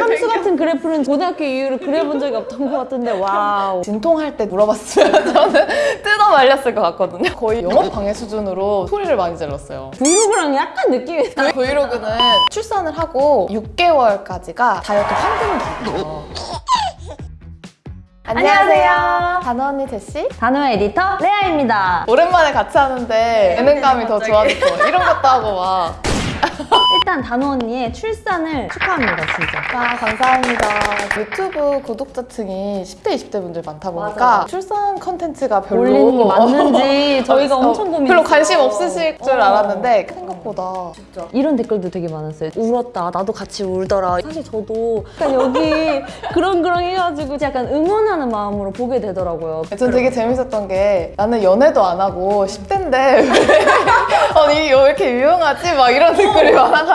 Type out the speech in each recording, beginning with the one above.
함수 같은 그래프는 고등학교 이후로 그려본 적이 없던 것 같은데 와우. 진통할 때 물어봤으면 저는 뜯어 말렸을 것 같거든요. 거의 영업 방해 수준으로 소리를 많이 질렀어요. vlog랑 약간 느낌이 vlog는 출산을 하고 6개월까지가 다이어트 황금기예요. 안녕하세요. 다노 언니 제시. 다노 에디터 레아입니다. 오랜만에 같이 하는데 예능감이 더 좋아졌어. 이런 것도 하고 막. 일단 단어 언니의 출산을 축하합니다, 진짜. 아, 감사합니다. 유튜브 구독자층이 10대, 20대 분들 많다 보니까 맞아요. 출산 컨텐츠가 별로 올리는 게 맞는지 저희가 어, 엄청 고민했어요. 별로 관심 없으실 줄 어. 알았는데 생각보다 이런 댓글도 되게 많았어요. 울었다. 나도 같이 울더라. 사실 저도 약간 여기 그렁그렁 해가지고 약간 응원하는 마음으로 보게 되더라고요. 전 되게 재밌었던 게 나는 연애도 안 하고 10대인데 왜 아니 왜 이렇게 유용하지? 막 이런 댓글이 많아가지고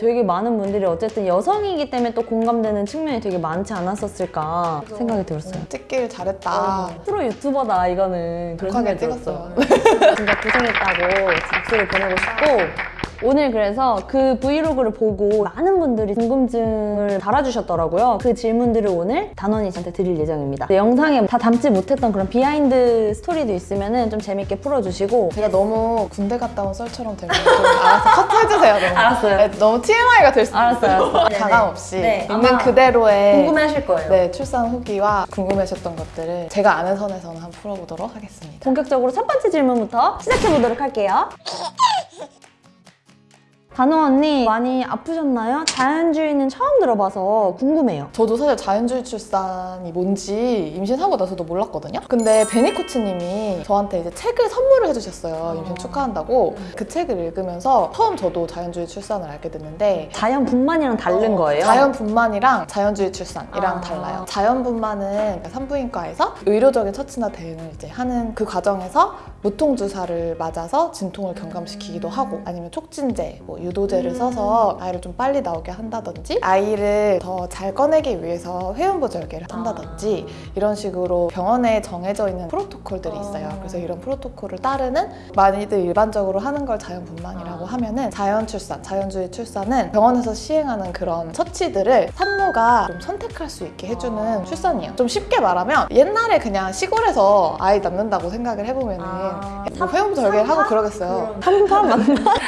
되게 많은 분들이 어쨌든 여성이기 때문에 또 공감되는 측면이 되게 많지 않았었을까 생각이 들었어요. 찍길 잘했다. 프로 YouTuber다 이거는 그런 생각이 들었어요. 찍었어요. 진짜 고생했다고 박수를 보내고 싶고 오늘 그래서 그 vlog를 보고 많은 분들이 궁금증을 달아주셨더라고요. 그 질문들을 오늘 다노언니 제시한테 드릴 예정입니다. 네, 영상에 다 담지 못했던 그런 비하인드 스토리도 있으면 좀 재밌게 풀어주시고 제가 너무 군대 갔다 온 썰처럼 되면 좀 알아서 커트해주세요. 너무. 알았어요. 네, 너무 TMI가 될 수도 알았어요. 알았어요. 가감 없이 네, 있는 그대로의 궁금해하실 거예요. 네, 출산 후기와 궁금하셨던 것들을 제가 아는 선에서는 한번 풀어보도록 하겠습니다. 본격적으로 첫 번째 질문부터 시작해보도록 할게요. 단호 언니 많이 아프셨나요? 자연주의는 처음 들어봐서 궁금해요. 저도 사실 자연주의 출산이 뭔지 임신하고 나서도 몰랐거든요. 근데 베니 코치님이 저한테 이제 책을 선물을 해주셨어요. 임신 축하한다고. 그 책을 읽으면서 처음 저도 자연주의 출산을 알게 됐는데 자연분만이랑 다른 거예요? 자연분만이랑 자연주의 출산이랑 아. 달라요. 자연분만은 산부인과에서 의료적인 처치나 대응을 이제 하는 그 과정에서 무통주사를 맞아서 진통을 경감시키기도 하고 아니면 촉진제, 뭐 유도제를 써서 아이를 좀 빨리 나오게 한다든지 아이를 더 잘 꺼내기 위해서 회음부절개를 한다든지 이런 식으로 병원에 정해져 있는 프로토콜들이 있어요. 그래서 이런 프로토콜을 따르는 많이들 일반적으로 하는 걸 자연분만이라고 하면 은 자연 출산, 자연주의 출산은 병원에서 시행하는 그런 처치들을 산모가 좀 선택할 수 있게 해주는 출산이에요. 좀 쉽게 말하면 옛날에 그냥 시골에서 아이 낳는다고 생각을 해보면 은뭐 회음부절개를 하고 그러겠어요. 맞나?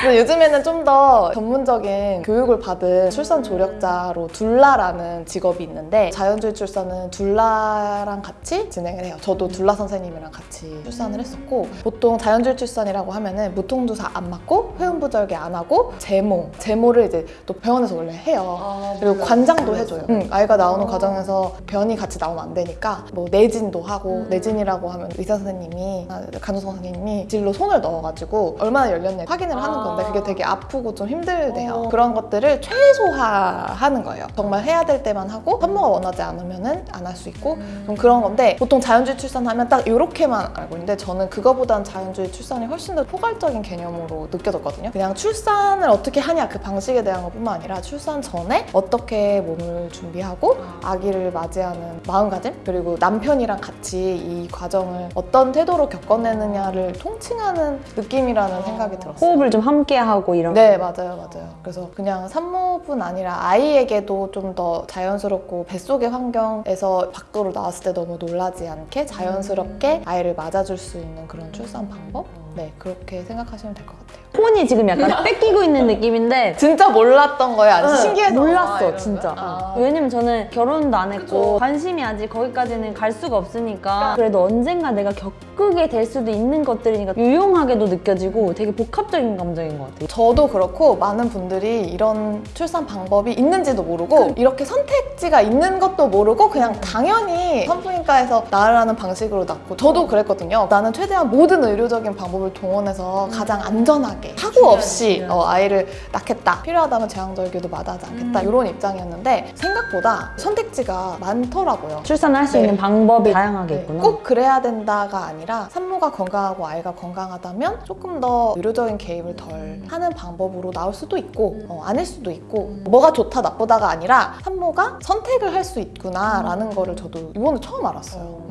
근데 요즘에는 좀 더 전문적인 교육을 받은 출산 조력자로 둘라라는 직업이 있는데 자연주의 출산은 둘라랑 같이 진행을 해요. 저도 둘라 선생님이랑 같이 출산을 했었고 보통 자연주의 출산이라고 하면은 무통주사 안 맞고 회음부절개 안 하고 제모 제모를 이제 또 병원에서 원래 해요. 그리고 관장도 해줘요. 응, 아이가 나오는 과정에서 변이 같이 나오면 안 되니까 뭐 내진도 하고 내진이라고 하면 의사 선생님이 아, 간호사 선생님이 질로 손을 넣어가지고 얼마나 열렸냐 확인을 하는 건데 그게 되게 아프고 좀 힘들대요. 그런 것들을 최소화하는 거예요. 정말 해야 될 때만 하고 산모가 원하지 않으면 은 안 할 수 있고 좀 그런 건데 보통 자연주의 출산하면 딱 이렇게만 알고 있는데 저는 그거보단 자연주의 출산이 훨씬 더 포괄적인 개념으로 느껴졌거든요. 그냥 출산을 어떻게 하냐 그 방식에 대한 것뿐만 아니라 출산 전에 어떻게 몸을 준비하고 아기를 맞이하는 마음가짐 그리고 남편이랑 같이 이 과정을 어떤 태도로 겪어내느냐 를 통칭하는 느낌이라는 생각이 들었어요. 호흡을 좀 함께 하고 이런 네, 맞아요, 맞아요. 그래서 그냥 산모뿐 아니라 아이에게도 좀 더 자연스럽고 뱃속의 환경에서 밖으로 나왔을 때 너무 놀라지 않게 자연스럽게 아이를 맞아줄 수 있는 그런 출산 방법? 네, 그렇게 생각하시면 될 것 같아요. 폰이 지금 약간 뺏기고 있는 느낌인데 진짜 몰랐던 거예요? 아주 신기해서? 몰랐어? 진짜 아. 왜냐면 저는 결혼도 안 했고 그죠. 관심이 아직 거기까지는 갈 수가 없으니까 그래도 언젠가 내가 겪게 될 수도 있는 것들이니까 유용하게도 느껴지고 되게 복합적인 감정인 것 같아요 저도 그렇고 많은 분들이 이런 출산 방법이 있는지도 모르고 이렇게 선택지가 있는 것도 모르고 그냥 당연히 산부인과에서 낳으라는 방식으로 낳고 저도 그랬거든요. 나는 최대한 모든 의료적인 방법을 동원해서 가장 안전하게 사고 없이 어, 아이를 낳겠다. 필요하다면 제왕절개도 마다하지 않겠다. 이런 입장이었는데 생각보다 선택지가 많더라고요. 출산을 할수 네. 있는 방법이 네. 다양하게 네, 있구나 꼭 그래야 된다가 아니라 산모가 건강하고 아이가 건강하다면 조금 더 의료적인 개입을 덜 하는 방법으로 나올 수도 있고 어, 아닐 수도 있고 뭐가 좋다 나쁘다가 아니라 산모가 선택을 할 수 있구나라는 거를 저도 이번에 처음 알았어요.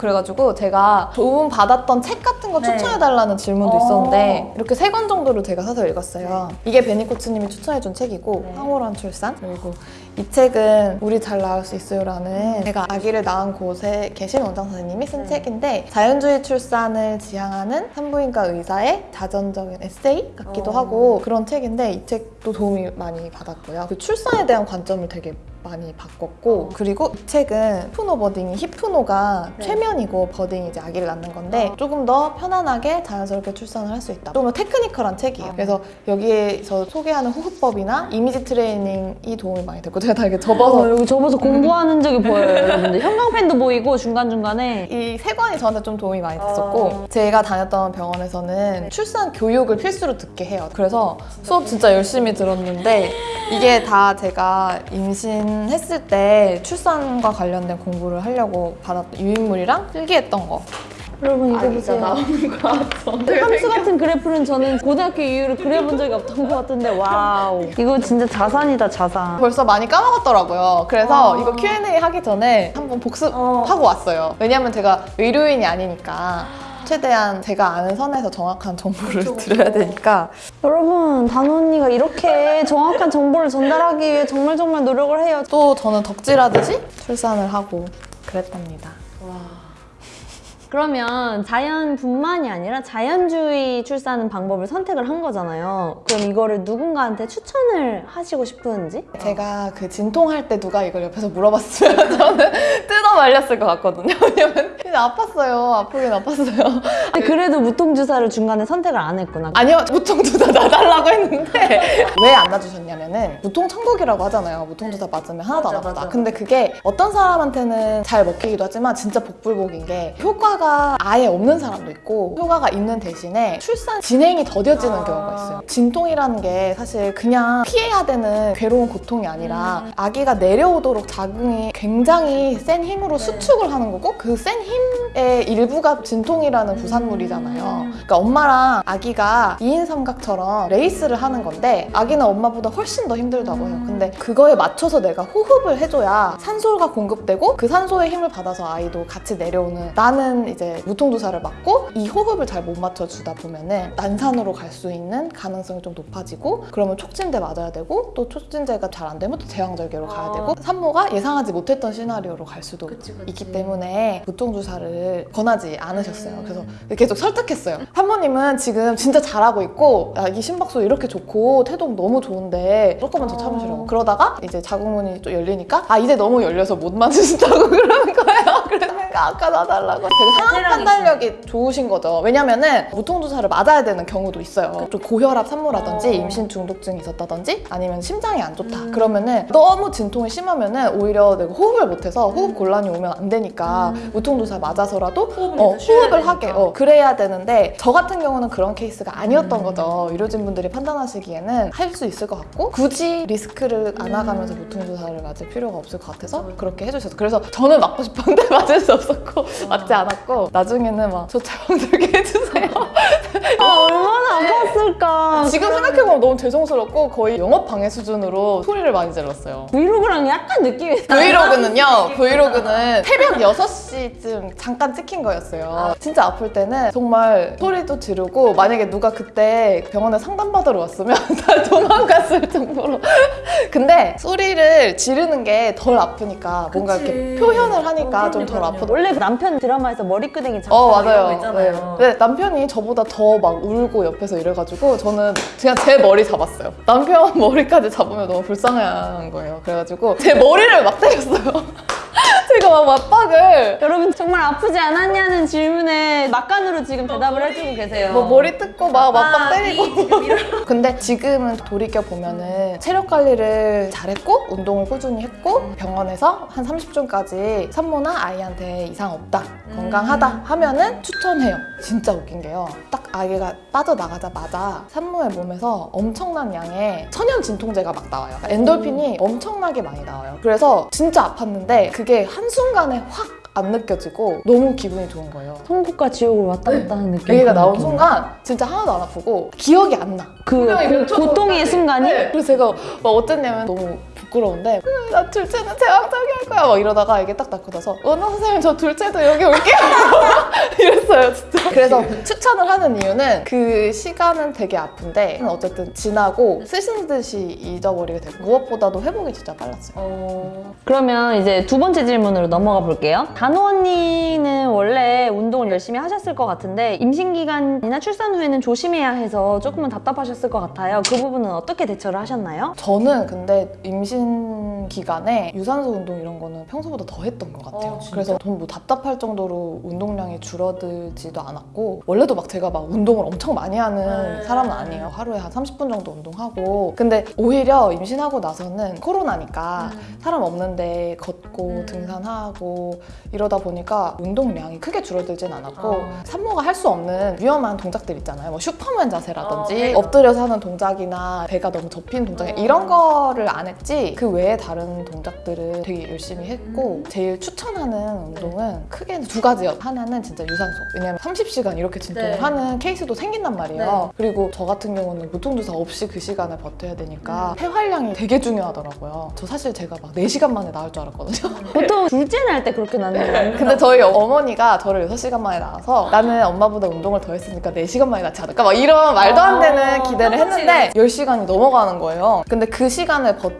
음. 그래가지고 제가 도움 받았던 책 같은 거 네. 추천해달라는 질문도 어. 있었는데 이렇게 세 권 정도를 제가 사서 읽었어요. 이게 베니코츠님이 추천해준 책이고 네. 황홀한 출산 그리고 이 책은 우리 잘 낳을 수 있어요라는 제가 아기를 낳은 곳에 계신 원장 선생님이 쓴 네. 책인데 자연주의 출산을 지향하는 산부인과 의사의 자전적인 에세이 같기도 어. 하고 그런 책인데 이 책도 도움이 많이 받았고요. 그 출산에 대한 관점을 되게 많이 바꿨고 그리고 이 책은 hypnobirthing이 hypno가 네. 최면이고 birthing이 이제 아기를 낳는 건데 조금 더 편안하게 자연스럽게 출산을 할 수 있다. 좀더 technical한 책이에요. 그래서 여기에서 소개하는 호흡법이나 이미지 트레이닝이 도움이 많이 됐고 제가 다 이렇게 접어서 어, 여기 접어서 공부하는 적이 보여요, 여러분들. 형광펜도 보이고 중간중간에 이 세 권이 저한테 좀 도움이 많이 됐었고 어. 제가 다녔던 병원에서는 출산 교육을 필수로 듣게 해요. 그래서 수업 진짜 열심히 들었는데 이게 다 제가 임신했을 때 출산과 관련된 공부를 하려고 받았던 유인물이랑 필기했던 거. 여러분 아, 이거 보세요. 함수 같은 그래프는 저는 고등학교 이후로 그려본 적이 없던 것 같은데 와우. 이거 진짜 자산이다 자산. 벌써 많이 까먹었더라고요. 그래서 어. 이거 Q&A 하기 전에 한번 복습하고 어. 왔어요. 왜냐면 제가 의료인이 아니니까 최대한 제가 아는 선에서 정확한 정보를 드려야 되니까 여러분 다노 언니가 이렇게 정확한 정보를 전달하기 위해 정말 정말 노력을 해요. 또 저는 덕질하듯이 출산을 하고 그랬답니다. 그러면 자연뿐만이 아니라 자연주의 출산 방법을 선택을 한 거잖아요. 그럼 이거를 누군가한테 추천을 하시고 싶은지? 제가 그 진통할 때 누가 이걸 옆에서 물어봤으면 저는 뜯어 말렸을 것 같거든요. 왜냐면 그냥 아팠어요. 아프긴 아팠어요. 근데 그래도 무통주사를 중간에 선택을 안 했구나. 아니요, 무통주사 놔달라고 했는데 왜 안 놔주셨냐면은 무통천국이라고 하잖아요. 무통주사 맞으면 하나도 안 맞아, 아프다. 맞아. 근데 그게 어떤 사람한테는 잘 먹히기도 하지만 진짜 복불복인 게 효과가 아예 없는 사람도 있고 효과가 있는 대신에 출산 진행이 더뎌지는 아. 경우가 있어요. 진통이라는 게 사실 그냥 피해야 되는 괴로운 고통이 아니라 음. 아기가 내려오도록 자궁이 굉장히 센 힘 으로 네. 수축을 하는 거고 그 센 힘의 일부가 진통이라는 부산물이잖아요. 음. 그러니까 엄마랑 아기가 2인 삼각처럼 레이스를 하는 건데 아기는 엄마보다 훨씬 더 힘들다고 해요. 근데 그거에 맞춰서 내가 호흡을 해줘야 산소가 공급되고 그 산소의 힘을 받아서 아이도 같이 내려오는 나는 이제 무통주사를 맞고 이 호흡을 잘 못 맞춰주다 보면은 난산으로 갈 수 있는 가능성이 좀 높아지고 그러면 촉진제 맞아야 되고 또 촉진제가 잘 안 되면 또 제왕절개로 가야 아. 되고 산모가 예상하지 못했던 시나리오로 갈 수도 그치, 그치. 있기 때문에 무통주사를 권하지 않으셨어요. 음. 그래서 계속 설득했어요. 산모님은 지금 진짜 잘하고 있고 야, 이 심박수 이렇게 좋고 태동 너무 좋은데 조금만 더 참으시라고. 어. 그러다가 이제 자궁문이 좀 열리니까 아 이제 너무 열려서 못 맞으신다고 그러는 거예요. 그래서 내가 아까 놔달라고 되게 상황 체력이 판단력이 좋으신 거죠. 왜냐면은 무통주사를 맞아야 되는 경우도 있어요. 좀 고혈압 산모라든지 어. 임신 중독증이 있었다든지 아니면 심장이 안 좋다. 음. 그러면은 너무 진통이 심하면은 오히려 내가 호흡을 못해서 호흡 곤란이 오면 안 되니까 음. 무통주사 맞아서라도 호흡을 어, 호흡을. 하게 어, 그래야 되는데 저 같은 경우는 그런 케이스가 아니었던 음. 거죠. 의료진 분들이 판단하시기에는 할 수 있을 것 같고 굳이 리스크를 안아가면서 무통주사를 맞을 필요가 없을 것 같아서 음. 그렇게 해주셔서 그래서 저는 맞고 싶었는데 맞을 수 없었고 맞지 않았고 나중에는 막저 제왕절개 해주세요. 아, 얼마나 아팠을까. 지금 생각해보면 너무 죄송스럽고 거의 영업 방해 수준으로 소리를 많이 질렀어요. 브이로그랑 약간 느낌이 브이로그는요, 브이로그는 새벽 6시쯤 잠깐 찍힌 거였어요. 진짜 아플 때는 정말 소리도 지르고, 만약에 누가 그때 병원에 상담받으러 왔으면 다 도망갔을 정도로. 근데 소리를 지르는 게 덜 아프니까 뭔가 그치. 이렇게 표현을 하니까 어, 좀덜 그러니까요. 아프다. 원래 그 남편 드라마에서 머리끄댕이 잡고 어 이런 거 맞아요. 있잖아요. 네. 근데 남편이 저보다 더막 울고 옆에서 이래가지고 저는 그냥 제 머리 잡았어요. 남편 머리까지 잡으면 너무 불쌍한 거예요. 그래가지고 제 머리를 막 때렸어요. 제가 막 맞박을. 여러분 정말 아프지 않았냐는 질문에 막간으로 지금 대답을 해주고 계세요. 뭐 머리 뜯고 막 맞박 아, 때리고. 이 지금 이런- 근데 지금은 돌이켜 보면은 체력 관리를 잘했고 운동을 꾸준히 했고 병원에서 한 30분까지 산모나 아이한테 이상 없다 건강하다 하면은 추천해요. 진짜 웃긴 게요. 딱 아기가 빠져나가자마자 산모의 몸에서 엄청난 양의 천연 진통제가 막 나와요. 엔돌핀이 엄청나게 많이 나와요. 그래서 진짜 아팠는데 그게 한 순간에 확 안 느껴지고 너무 기분이 좋은 거예요. 천국과 지옥을 왔다 갔다 하는 느낌. 그런 나온 느낌. 순간 진짜 하나도 안 아프고 기억이 안 나. 그 고, 고통의. 순간이 네. 그래서 제가 막 어땠냐면 너무 부끄러운데 "음, 나 둘째는 할 거야. 막 이러다가 이게 딱 낳고 나서 은하 선생님 저 둘째도 여기 올게요. 이랬어요 진짜. 그래서 추천을 하는 이유는 그 시간은 되게 아픈데 어쨌든 지나고 쓰신 듯이 잊어버리게 되고 무엇보다도 회복이 진짜 빨랐어요. 그러면 이제 두 번째 질문으로 넘어가 볼게요. 단호 언니는 원래 운동을 열심히 하셨을 것 같은데 임신 기간이나 출산 후에는 조심해야 해서 조금은 답답하셨을 것 같아요. 그 부분은 어떻게 대처를 하셨나요? 저는 근데 임신 기간에 유산소 운동 이런 거는 평소보다 더 했던 것 같아요. 어, 진짜? 그래서 전 뭐 답답할 정도로 운동량이 줄어들지도 않았고 원래도 막 제가 막 운동을 엄청 많이 하는 네. 사람은 아니에요. 하루에 한 30분 정도 운동하고 근데 오히려 임신하고 나서는 코로나니까 사람 없는데 걷고 음. 등산하고 이러다 보니까 운동량이 크게 줄어들진 않았고 어. 산모가 할 수 없는 위험한 동작들 있잖아요. 뭐 슈퍼맨 자세라든지 어, 네. 엎드려서 하는 동작이나 배가 너무 접힌 동작 어. 이런 거를 안 했지 그 외에 다른 동작들을 되게 열심히 했고 제일 추천하는 운동은 크게 두 가지요. 하나는 진짜 유산소. 왜냐면 30시간 이렇게 진통을 네. 하는 케이스도 생긴단 말이에요. 그리고 저 같은 경우는 무통주사 없이 그 시간을 버텨야 되니까 폐활량이 되게 중요하더라고요. 저 사실 제가 막 4시간 만에 나올 줄 알았거든요. 보통 둘째 날 때 그렇게 낳는 근데 저희 어머니가 저를 6시간 만에 낳아서 나는 엄마보다 운동을 더 했으니까 4시간 만에 낳지 않을까? 막 이런 말도 안 되는 아, 기대를. 했는데 10시간이 넘어가는 거예요. 근데 그 시간을 버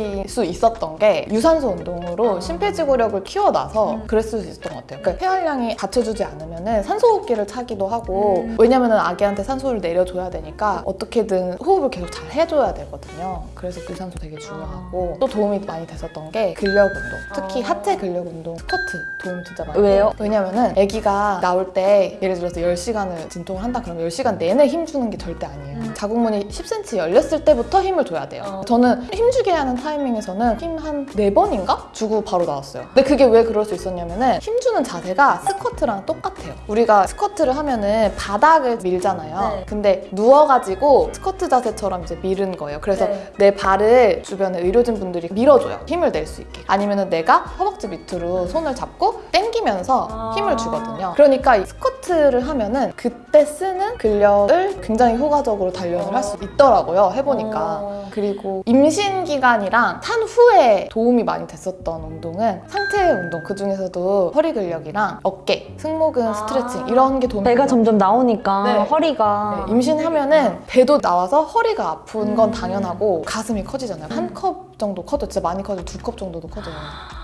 틸 수 있었던 게 유산소 운동으로 아. 심폐지구력을 키워놔서 음. 그랬을 수 있었던 것 같아요. 그러니까 폐활량이 받쳐주지 않으면 산소 호흡기를 차기도 하고 음. 왜냐면 아기한테 산소를 내려줘야 되니까 어떻게든 호흡을 계속 잘 해줘야 되거든요. 그래서 그 유산소 되게 중요하고 또 도움이 많이 됐었던 게 근력 운동. 특히 아. 하체 근력 운동, 스쿼트 도움 진짜 많이 왜요? 왜냐면은 아기가 나올 때 예를 들어서 10시간을 진통을 한다 그러면 10시간 내내 힘 주는 게 절대 아니에요. 음. 자궁문이 10cm 열렸을 때부터 힘을 줘야 돼요. 어. 저는 힘주게 하는 타이밍에서는 힘 한 네번인가 주고 바로 나왔어요. 근데 그게 왜 그럴 수 있었냐면 은 힘 주는 자세가 스쿼트랑 똑같아요. 우리가 스쿼트를 하면 은 바닥을 밀잖아요. 네. 근데 누워가지고 스쿼트 자세처럼 이제 밀은 거예요. 그래서 네. 내 발을 주변에 의료진 분들이 밀어줘요. 힘을 낼 수 있게. 아니면 은 내가 허벅지 밑으로 손을 잡고 당기면서 아. 힘을 주거든요. 그러니까 이 스쿼트를 하면 은 그때 쓰는 근력을 굉장히 효과적으로 단련을 할 수 있더라고요. 해보니까. 어. 그리고 임신 기간이랑 탄 후에 도움이 많이 됐었던 운동은 상체 운동 그 중에서도 허리 근력이랑 어깨, 승모근 아. 스트레칭 이런 게 도움이 배가. 점점 나오니까 네. 허리가 네, 임신하면 은 배도 나와서 허리가 아픈 건 음. 당연하고 가슴이 커지잖아요. 한 컵 정도 커져, 진짜 많이 커져, 두컵 정도도 커져요.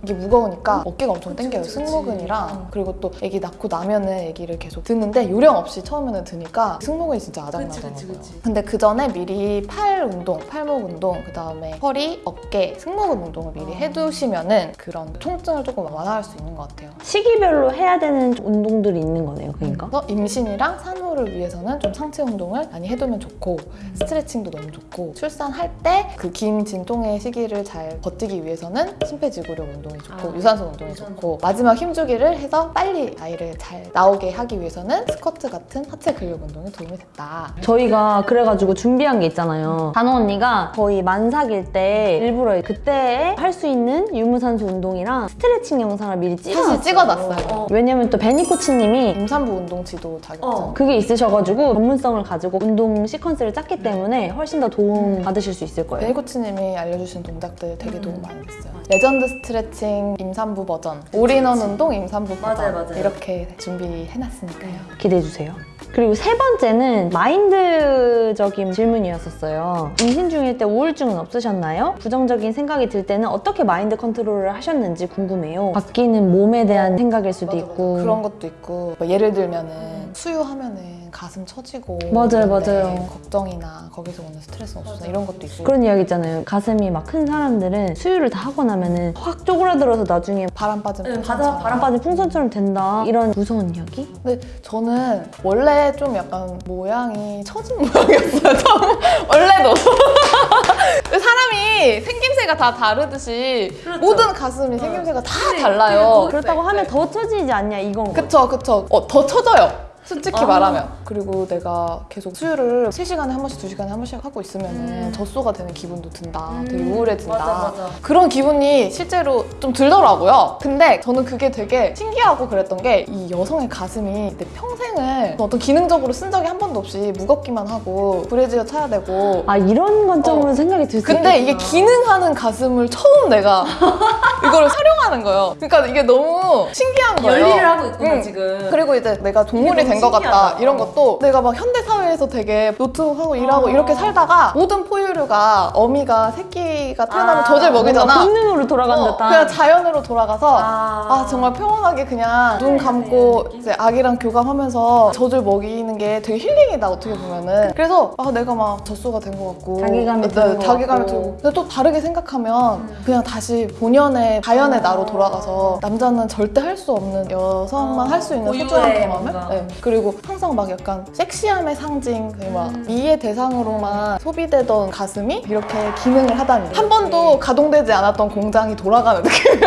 이게 무거우니까 어깨가 엄청 땡겨요. 그치, 그치. 승모근이랑 음. 그리고 또 아기 낳고 나면은 아기를 계속 드는데 요령 없이 처음에는 드니까 승모근이 진짜 아작나더라고요. 근데 그 전에 미리 팔 운동, 팔목 운동, 그 다음에 허리, 어깨, 승모근 운동을 미리 어. 해두시면은 그런 통증을 조금 완화할 수 있는 것 같아요. 시기별로 해야 되는 운동들이 있는 거네요. 그러니까. 그래서 임신이랑 산후를 위해서는 좀 상체 운동을 많이 해두면 좋고 스트레칭도 너무 좋고 출산할 때 그 긴 진통의 시기 를 잘 버티기 위해서는 심폐지구력 운동이 좋고 아, 유산소 운동이 유산소. 좋고 마지막 힘주기를 해서 빨리 아이를 잘 나오게 하기 위해서는 스쿼트 같은 하체 근력 운동이 도움이 됐다. 저희가 그래가지고 준비한 게 있잖아요. 단호 언니가 거의 만삭일 때 일부러 그때 할 수 있는 유무산소 운동이랑 스트레칭 영상을 미리 찍어놨어요. 사실 찍어놨어요. 어. 왜냐면 또 베니 코치님이 임산부 운동 지도 자격증. 그게 있으셔가지고 전문성을 가지고 운동 시퀀스를 짰기 때문에 훨씬 더 도움 받으실 수 있을 거예요. 베이코치님이 알려주신 동작 들 되게 음. 도움 많이 됐어요. 레전드 스트레칭 임산부 버전, 올인원 운동 임산부 버전 맞아요, 맞아요. 이렇게 준비해놨으니까요. 기대해주세요. 그리고 세 번째는 마인드적인 질문이었었어요. 임신 중일 때 우울증은 없으셨나요? 부정적인 생각이 들 때는 어떻게 마인드 컨트롤을 하셨는지 궁금해요. 바뀌는 몸에 대한 생각일 수도 있고. 그런 것도 있고 뭐 예를 들면은 수유하면은 가슴 처지고 맞아요, 이런데 맞아요. 걱정이나 거기서 오는 스트레스 없으나 이런 것도 있고 그런 이야기 있잖아요. 가슴이 막 큰 사람들은 수유를 다 하고 나면은 확 쪼그라들어서 나중에 바람 빠진 네, 풍선처럼. 바람 빠진 풍선처럼 된다. 이런 무서운 이야기? 근데 저는 원래 좀 약간 모양이 처진 모양이었어요. 원래도 사람이 생김새가 다 다르듯이 모든 가슴이 생김새가 다 달라요. 그렇다고 하면 더 처지지 않냐 이건 거. 그쵸 그쵸 어, 더 처져요. 솔직히 아. 말하면 그리고 내가 계속 수유를 3시간에 한 번씩 2시간에 한 번씩 하고 있으면 젖소가 되는 기분도 든다 되게 우울해진다 음. 맞아, 맞아. 그런 기분이 실제로 좀 들더라고요 근데 저는 그게 되게 신기하고 그랬던 게 이 여성의 가슴이 내 평생을 어떤 기능적으로 쓴 적이 한 번도 없이 무겁기만 하고 브래지어 차야 되고 아 이런 관점으로 어. 생각이 들수 근데 이게 있겠구나. 기능하는 가슴을 처음 내가 이거를 촬영하는 거예요. 그러니까 이게 너무 신기한 거예요. 열일을 하고 있구나 응. 지금. 그리고 이제 내가 동물이 이게 된 것 같다. 이런 어. 것도 내가 막 현대 사회에서 되게 노트하고 일하고 어. 이렇게 살다가 모든 포유류가 어미가 새끼가 태어나면 아, 젖을 먹이잖아. 본능으로 돌아간 어, 듯한 그냥 자연으로 돌아가서 아, 아 정말 평온하게 그냥 눈 감고 이제 아기랑 교감하면서 젖을 먹이는 게 되게 힐링이다 어떻게 보면은 그래서 아 내가 막 젖소가 된 것 같고 자기감이 네, 드는 것 자기감이. 들고 근데 또 다르게 생각하면 그냥 다시 본연의 자연의 나로 돌아가서 남자는 절대 할 수 없는 여성만 어, 할수 있는 고유의 소중한 경험을. 네. 그리고 항상 막 약간 섹시함의 상징 그막 음. 미의 대상으로만 소비되던 가슴이 이렇게 기능을 하다니 한 번도 가동되지 않았던 공장이 돌아가는 느낌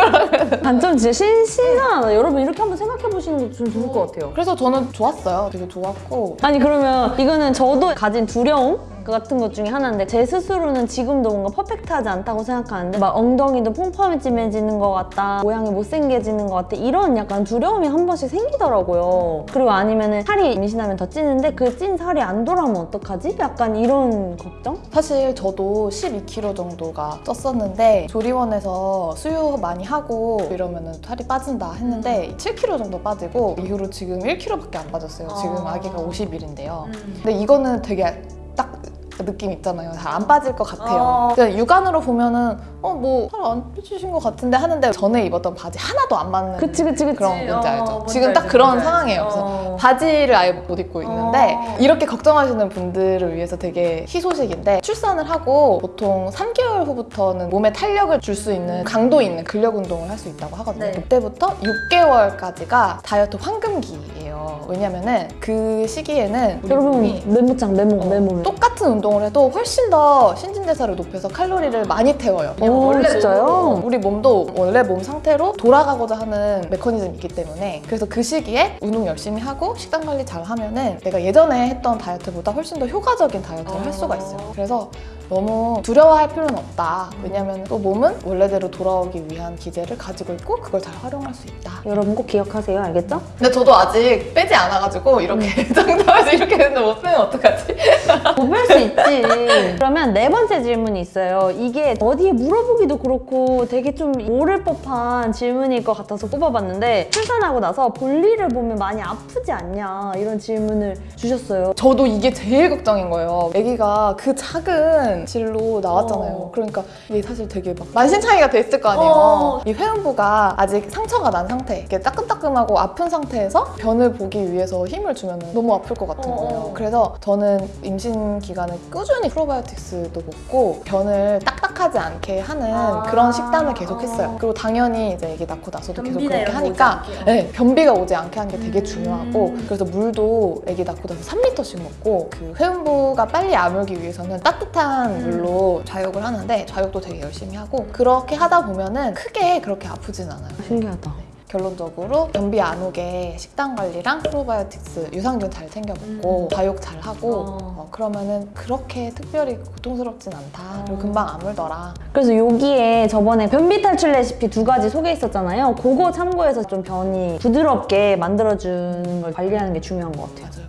단점 진짜 신, 신선하다 여러분 이렇게 한번 생각해 보시는 것도 좀 좋을 것 같아요 그래서 저는 좋았어요. 되게 좋았고. 아니 그러면 이거는 저도 가진 두려움 같은 것 중에 하나인데 제 스스로는 지금도 뭔가 퍼펙트하지 않다고 생각하는데 막 엉덩이도 퐁퐁해지는 것 같다 모양이 못생겨지는 것 같다 이런 약간 두려움이 한 번씩 생기더라고요 그리고 아니면 은 살이 임신하면 더 찌는데 그 찐 살이 안 돌아오면 어떡하지? 약간 이런 걱정? 사실 저도 12kg 정도가 쪘었는데 조리원에서 수유 많이 하고 이러면은 살이 빠진다 했는데 7kg 정도 빠지고 이후로 지금 1kg밖에 안 빠졌어요. 지금 어. 아기가 50일인데요. 음. 근데 이거는 되게 딱 느낌 있잖아요. 잘 안 빠질 것 같아요. 어. 육안으로 보면은 어뭐살안 빠지신 것 같은데 하는데 전에 입었던 바지 하나도 안 맞는 그치 그치 그치 그런 뭔지 어, 알죠? 뭔지 지금 딱 알죠, 그런 알죠. 상황이에요. 그래서 어. 바지를 아예 못 입고 있는데 어. 이렇게 걱정하시는 분들을 위해서 되게 희소식인데 출산을 하고 보통 3개월 후부터는 몸에 탄력을 줄 수 있는 강도 있는 근력 운동을 할 수 있다고 하거든요. 네. 그때부터 6개월까지가 다이어트 황금기예요. 왜냐면은 그 시기에는 우리 여러분 몸이 메모장 메모 메모를 똑같은 운동 을 해도 훨씬 더 신진대사를 높여서 칼로리를 많이 태워요. 오 원래 진짜요? 우리 몸도 원래 몸 상태로 돌아가고자 하는 메커니즘이 있기 때문에 그래서 그 시기에 운동 열심히 하고 식단 관리 잘 하면은 내가 예전에 했던 다이어트보다 훨씬 더 효과적인 다이어트를 할 수가 있어요. 그래서 너무 두려워할 필요는 없다. 왜냐면 또 몸은 원래대로 돌아오기 위한 기제를 가지고 있고 그걸 잘 활용할 수 있다. 여러분 꼭 기억하세요 알겠죠? 근데 저도 아직 빼지 않아가지고 이렇게 장담해서 이렇게 했는데 못 빼면 어떡하지? 못 뺄 수 있지. 그러면 네 번째 질문이 있어요. 이게 어디에 물어보기도 그렇고 되게 좀 모를 법한 질문일 것 같아서 뽑아봤는데 출산하고 나서 볼일을 보면 많이 아프지 않냐 이런 질문을 주셨어요. 저도 이게 제일 걱정인 거예요. 아기가 그 작은 질로 나왔잖아요. 어. 그러니까 이게 사실 되게 막 만신창이가 돼 있을 거 아니에요. 어. 이 회음부가 아직 상처가 난 상태, 이게 따끔따끔하고 아픈 상태에서 변을 보기 위해서 힘을 주면 너무 아플 것 같은 어, 거예요. 어. 그래서 저는 임신 기간에 꾸준히 프로바이오틱스도 먹고 변을 딱딱하지 않게 하는 아. 그런 식단을 계속 했어요. 어. 그리고 당연히 이제 아기 낳고 나서도 계속 그렇게 하니까. 네, 변비가 오지 않게 하는 게 되게 음. 중요하고 그래서 물도 아기 낳고 나서 3리터씩 먹고 그 회음부가 빨리 아물기 위해서는 따뜻한 음. 물로 좌욕을 하는데 좌욕도 되게 열심히 하고 그렇게 하다 보면은 크게 그렇게 아프진 않아요. 신기하다. 결론적으로 변비 안 오게 식단 관리랑 프로바이오틱스 유산균 잘 챙겨 먹고 음. 좌욕 잘 하고 어. 어, 그러면은 그렇게 특별히 고통스럽진 않다. 그리고 어. 금방 아물더라. 그래서 여기에 저번에 변비 탈출 레시피 두 가지 소개했었잖아요. 그거 참고해서 좀 변이 부드럽게 만들어주는 걸 관리하는 게 중요한 것 같아요. 맞아요.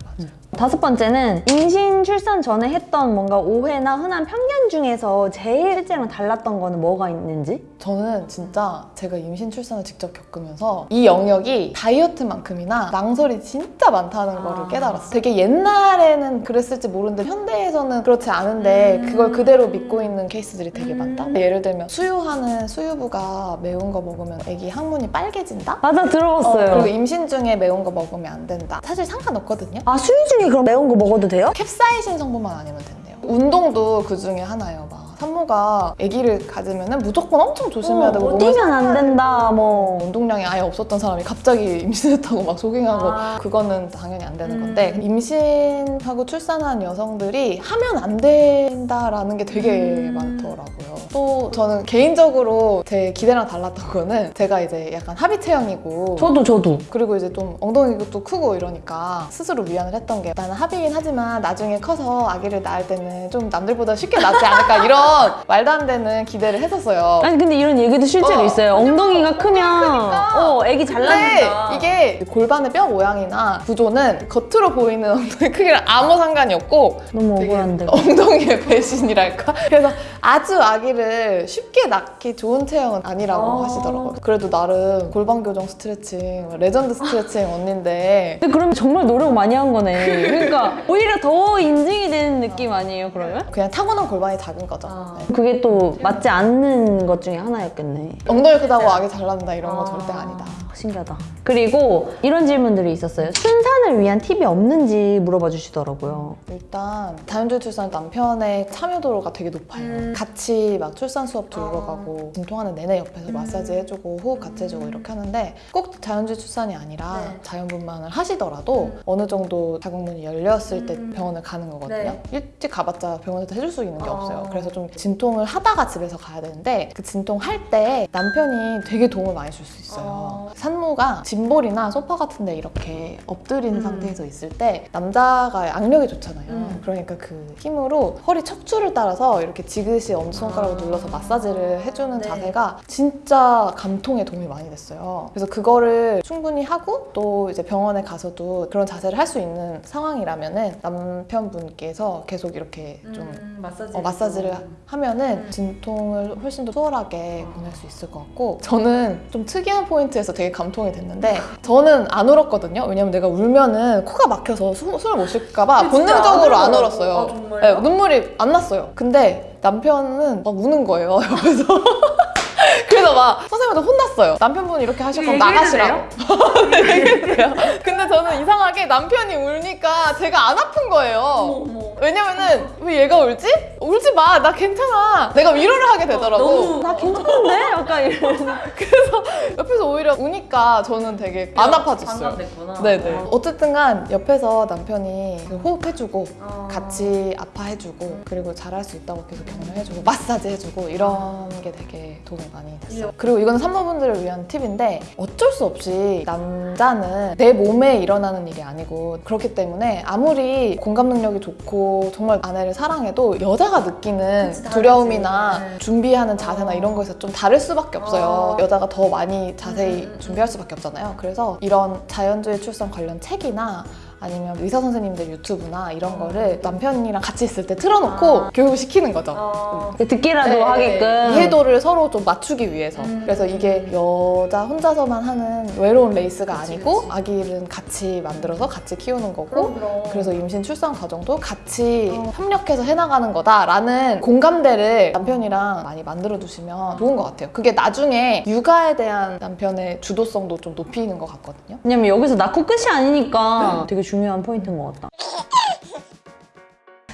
다섯 번째는 임신 출산 전에 했던 뭔가 오해나 흔한 편견 중에서 제일 실제랑 달랐던 거는 뭐가 있는지? 저는 진짜 제가 임신 출산을 직접 겪으면서 이 영역이 다이어트만큼이나 망설이 진짜 많다는 아. 거를 깨달았어요. 되게 옛날에는 그랬을지 모르는데 현대에서는 그렇지 않은데 음. 그걸 그대로 믿고 있는 케이스들이 되게 음. 많다. 예를 들면 수유하는 수유부가 매운 거 먹으면 아기 항문이 빨개진다? 맞아 어, 들어봤어요. 그리고 임신 중에 매운 거 먹으면 안 된다. 사실 상관없거든요. 아 수유 중에 그럼 매운 거 먹어도 돼요? 캡사이신 성분만 아니면 된대요. 운동도 그 중에 하나예요. 막 산모 산모가 아기를 가지면은 무조건 엄청 조심해야 되고 어, 몸을 뛰면 안 된다 뭐 운동량이 아예 없었던 사람이 갑자기 임신했다고 막 조깅하고 아. 그거는 당연히 안 되는 음. 건데 임신하고 출산한 여성들이 하면 안 된다라는 게 되게 음. 많더라고요. 또 저는 개인적으로 제 기대랑 달랐던 거는 제가 이제 약간 합의 체형이고 저도 저도 그리고 이제 좀 엉덩이도 또 크고 이러니까 스스로 위안을 했던 게 나는 합의긴 하지만 나중에 커서 아기를 낳을 때는 좀 남들보다 쉽게 낳지 않을까 이런 말도 안 되는 기대를 했었어요. 아니 근데 이런 얘기도 실제로 어. 있어요 엉덩이가 크면 어 애기 잘 근데 낳는다 이게 골반의 뼈 모양이나 구조는 겉으로 보이는 엉덩이 크기랑 아무 상관이 없고 너무 억울한데 엉덩이의 배신이랄까? 그래서 아주 아기를 쉽게 낳기 좋은 체형은 아니라고 아. 하시더라고요. 그래도 나름 골반 교정 스트레칭, 레전드 스트레칭 언니인데 근데 그러면 정말 노력 많이 한 거네 그러니까 오히려 더 인증이 되는 느낌 아니에요 그러면? 그냥 타고난 골반이 작은 거죠. 네. 그게 또 맞지 않는 것 중에 하나였겠네 엉덩이 크다고 아기 잘 낳는다 이런 거 절대 아니다. 신기하다. 그리고 이런 질문들이 있었어요. 순산을 위한 팁이 없는지 물어봐 주시더라고요. 일단 다연주 출산 남편의 참여도가 되게 높아요. 음. 같이 막 출산 수업 들으러 어. 가고 진통하는 내내 옆에서 마사지 해주고 호흡 같이 해주고 이렇게 하는데 꼭 자연주 출산이 아니라 네. 자연분만을 하시더라도 어느 정도 자궁문이 열렸을 때 병원을 가는 거거든요. 네. 일찍 가봤자 병원에서 해줄 수 있는 게 어. 없어요. 그래서 좀 진통을 하다가 집에서 가야 되는데 그 진통 할 때 남편이 되게 도움을 많이 줄 수 있어요. 어. 산모가 짐볼이나 소파 같은 데 이렇게 엎드린 음. 상태에서 있을 때 남자가 악력이 좋잖아요. 음. 그러니까 그 힘으로 허리 척추를 따라서 이렇게 지그시 엄지손가락으로 눌러서 마사지를 해주는 아. 네. 자세가 진짜 감통에 도움이 많이 됐어요. 그래서 그거를 충분히 하고 또 이제 병원에 가서도 그런 자세를 할 수 있는 상황이라면은 남편분께서 계속 이렇게 좀 마사지 어, 마사지를 하면은 음. 진통을 훨씬 더 수월하게 보낼 수 있을 것 같고 저는 좀 특이한 포인트에서 되게 감통이 됐는데 저는 안 울었거든요. 왜냐면 내가 울면은 코가 막혀서 수- 숨을 못 쉴까 봐 본능적으로 안 울었어요? 네, 눈물이 안 났어요. 근데 남편은 막 우는 거예요 옆에서 그래서 막 선생님한테 혼났어요 남편분이 이렇게 하실 거면 나가시라고 얘기했어요 근데 저는 이상하게 남편이 울니까 제가 안 아픈 거예요 왜냐면은 왜 얘가 울지? 울지 마. 나 괜찮아. 내가 위로를 하게 되더라고. 나 괜찮은데? 약간 이런 옆에서 오히려 우니까 저는 되게 안 아파졌어요. 네네. 어쨌든간 옆에서 남편이 그 호흡해주고 같이 아파해주고 그리고 잘할 수 있다고 계속 격려해주고 마사지 해주고 이런 게 되게 도움이 많이 됐어요. 그리고 이거는 산모분들을 위한 팁인데 어쩔 수 없이 남자는 내 몸에 일어나는 일이 아니고 그렇기 때문에 아무리 공감 능력이 좋고 정말 아내를 사랑해도 여자가 느끼는 그치. 두려움이나 네. 준비하는 자세나 어. 이런 거에서 좀 다를 수밖에 없어요. 어. 여자가 더 많이 자세히 음, 음, 준비할 수밖에 없잖아요. 그래서 이런 자연주의 출산 관련 책이나 아니면 의사 선생님들 유튜브나 이런 거를 남편이랑 같이 있을 때 틀어놓고 아. 교육을 시키는 거죠. 듣기라도 네, 하게끔 이해도를 서로 좀 맞추기 위해서 음. 그래서 이게 여자 혼자서만 하는 외로운 레이스가 그치, 아니고 그치. 아기는 같이 만들어서 같이 키우는 거고 그럼 그럼 그래서 임신 출산 과정도 같이 어. 협력해서 해나가는 거다라는 공감대를 남편이랑 많이 만들어 두시면 좋은 것 같아요. 그게 나중에 육아에 대한 남편의 주도성도 좀 높이는 것 같거든요. 왜냐면 여기서 낳고 끝이 아니니까 되게 중요한 포인트인 것 같다.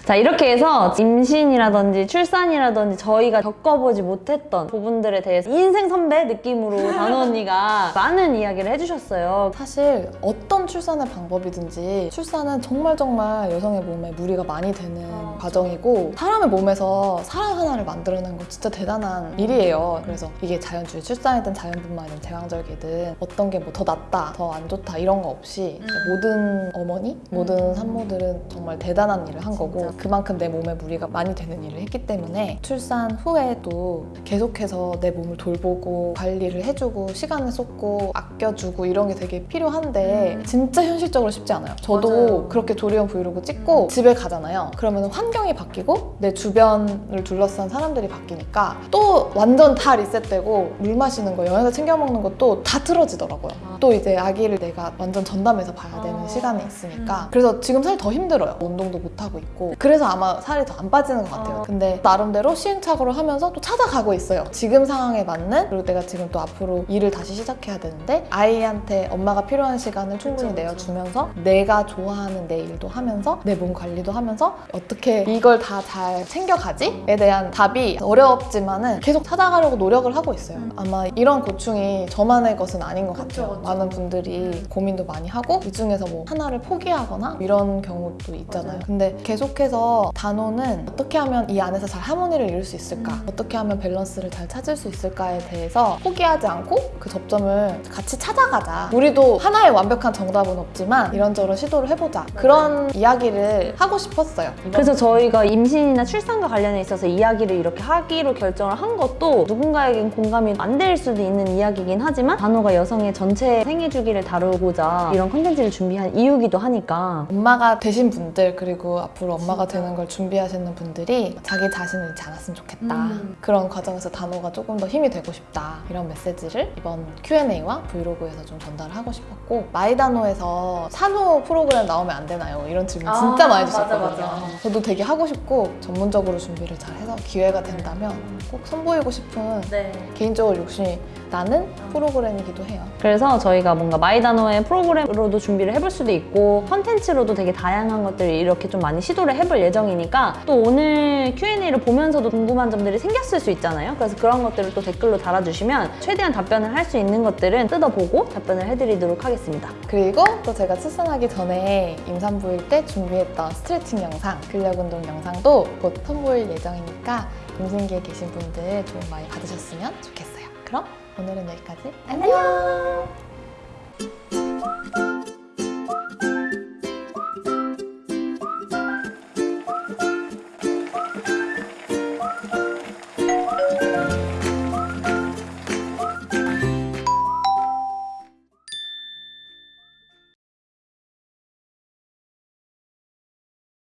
자 이렇게 해서 임신이라든지 출산이라든지 저희가 겪어보지 못했던 부분들에 대해서 인생 선배 느낌으로 단호 언니가 많은 이야기를 해주셨어요. 사실 어떤 출산의 방법이든지 출산은 정말 정말 여성의 몸에 무리가 많이 되는 어, 과정이고 사람의 몸에서 사람 하나를 만들어내는 거 진짜 대단한 일이에요. 그래서 이게 자연주의 출산이든 자연분만이든 제왕절개든 어떤 게 뭐 더 낫다, 더 안 좋다 이런 거 없이 음. 모든 어머니, 모든 산모들은 정말 대단한 일을 한 거고. 그만큼 내 몸에 무리가 많이 되는 일을 했기 때문에 출산 후에도 계속해서 내 몸을 돌보고 관리를 해주고 시간을 쏟고 아껴주고 이런 게 되게 필요한데 음. 진짜 현실적으로 쉽지 않아요. 저도 맞아요. 그렇게 조리원 브이로그 찍고 집에 가잖아요. 그러면 환경이 바뀌고 내 주변을 둘러싼 사람들이 바뀌니까 또 완전 다 리셋되고 물 마시는 거, 영양제 챙겨 먹는 것도 다 틀어지더라고요. 아. 또 이제 아기를 내가 완전 전담해서 봐야 되는 아. 시간이 있으니까 음. 그래서 지금 사실 더 힘들어요. 운동도 못 하고 있고 그래서 아마 살이 더 안 빠지는 것 같아요. 어. 근데 나름대로 시행착오를 하면서 또 찾아가고 있어요. 지금 상황에 맞는 그리고 내가 지금 또 앞으로 일을 다시 시작해야 되는데 아이한테 엄마가 필요한 시간을 충분히 그쵸, 그쵸. 내어주면서 내가 좋아하는 내 일도 하면서 내 몸 관리도 하면서 어떻게 이걸 다 잘 챙겨가지에 대한 답이 어렵지만 은 계속 찾아가려고 노력을 하고 있어요. 아마 이런 고충이 저만의 것은 아닌 것 음. 그쵸, 같아요. 그쵸. 많은 분들이 고민도 많이 하고 이 중에서 뭐 하나를 포기하거나 이런 경우도 있잖아요. 맞아요. 근데 계속해서 단호는 어떻게 하면 이 안에서 잘 하모니를 이룰 수 있을까? 음. 어떻게 하면 밸런스를 잘 찾을 수 있을까에 대해서 포기하지 않고 그 접점을 같이 찾아가자. 우리도 하나의 완벽한 정답은 없지만 이런저런 시도를 해보자. 그런 이야기를 하고 싶었어요. 그래서 저희가 임신이나 출산과 관련해 있어서 이야기를 이렇게 하기로 결정을 한 것도 누군가에겐 공감이 안 될 수도 있는 이야기긴 하지만 단호가 여성의 전체 생애 주기를 다루고자 이런 컨텐츠를 준비한 이유기도 하니까 엄마가 되신 분들 그리고 앞으로 엄마가 되는 걸 준비하시는 분들이 자기 자신을 잃지 않았으면 좋겠다 음. 그런 과정에서 단호가 조금 더 힘이 되고 싶다 이런 메시지를 이번 Q&A와 브이로그에서 좀 전달하고 싶었고 마이단호에서 산후 프로그램 나오면 안 되나요? 이런 질문 아, 진짜 많이 맞아, 주셨거든요 맞아. 저도 되게 하고 싶고 전문적으로 준비를 잘 해서 기회가 된다면 꼭 선보이고 싶은 네. 개인적으로 욕심이 나는 프로그램이기도 해요 그래서 저희가 뭔가 마이다노의 프로그램으로도 준비를 해볼 수도 있고 컨텐츠로도 되게 다양한 것들을 이렇게 좀 많이 시도를 해볼 예정이니까 또 오늘 Q&A를 보면서도 궁금한 점들이 생겼을 수 있잖아요. 그래서 그런 것들을 또 댓글로 달아주시면 최대한 답변을 할 수 있는 것들은 뜯어보고 답변을 해드리도록 하겠습니다. 그리고 또 제가 출산하기 전에 임산부일 때 준비했던 스트레칭 영상, 근력 운동 영상도 곧 선보일 예정이니까 임신기에 계신 분들 도움 많이 받으셨으면 좋겠어요. 그럼 오늘은 여기까지. 안녕!